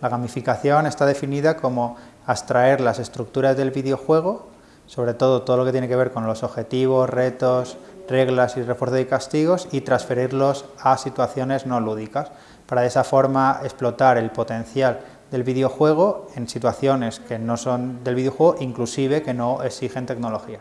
La gamificación está definida como abstraer las estructuras del videojuego, sobre todo todo lo que tiene que ver con los objetivos, retos, reglas y refuerzo de castigos y transferirlos a situaciones no lúdicas, para de esa forma explotar el potencial del videojuego en situaciones que no son del videojuego, inclusive que no exigen tecnología.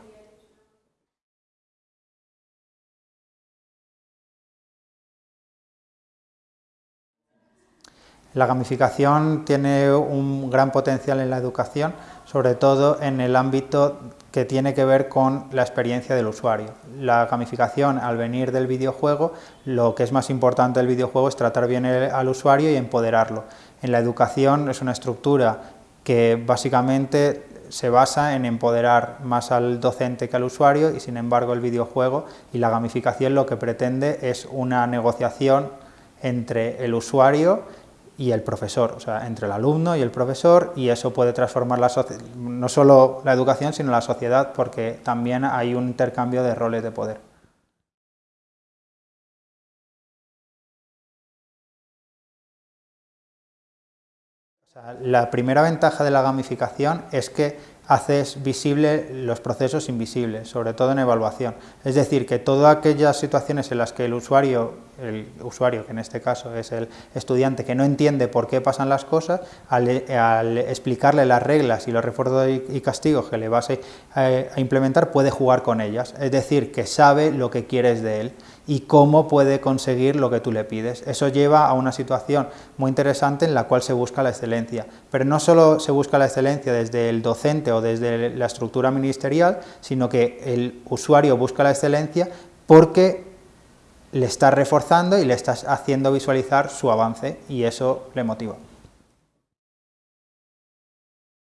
La gamificación tiene un gran potencial en la educación, sobre todo en el ámbito que tiene que ver con la experiencia del usuario. La gamificación, al venir del videojuego, lo que es más importante del videojuego es tratar bien al usuario y empoderarlo. En la educación es una estructura que básicamente se basa en empoderar más al docente que al usuario y sin embargo el videojuego y la gamificación lo que pretende es una negociación entre el usuario y el profesor, o sea, entre el alumno y el profesor, y eso puede transformar la no solo la educación, sino la sociedad, porque también hay un intercambio de roles de poder. la primera ventaja de la gamificación es que haces visible los procesos invisibles, sobre todo en evaluación. Es decir, que todas aquellas situaciones en las que el usuario, el usuario que en este caso es el estudiante, que no entiende por qué pasan las cosas, al, explicarle las reglas y los refuerzos y castigos que le vas a implementar, puede jugar con ellas. Es decir, que sabe lo que quieres de él y cómo puede conseguir lo que tú le pides. Eso lleva a una situación muy interesante en la cual se busca la excelencia, pero no solo se busca la excelencia desde el docente o desde la estructura ministerial, sino que el usuario busca la excelencia porque le está reforzando y le estás haciendo visualizar su avance y eso le motiva.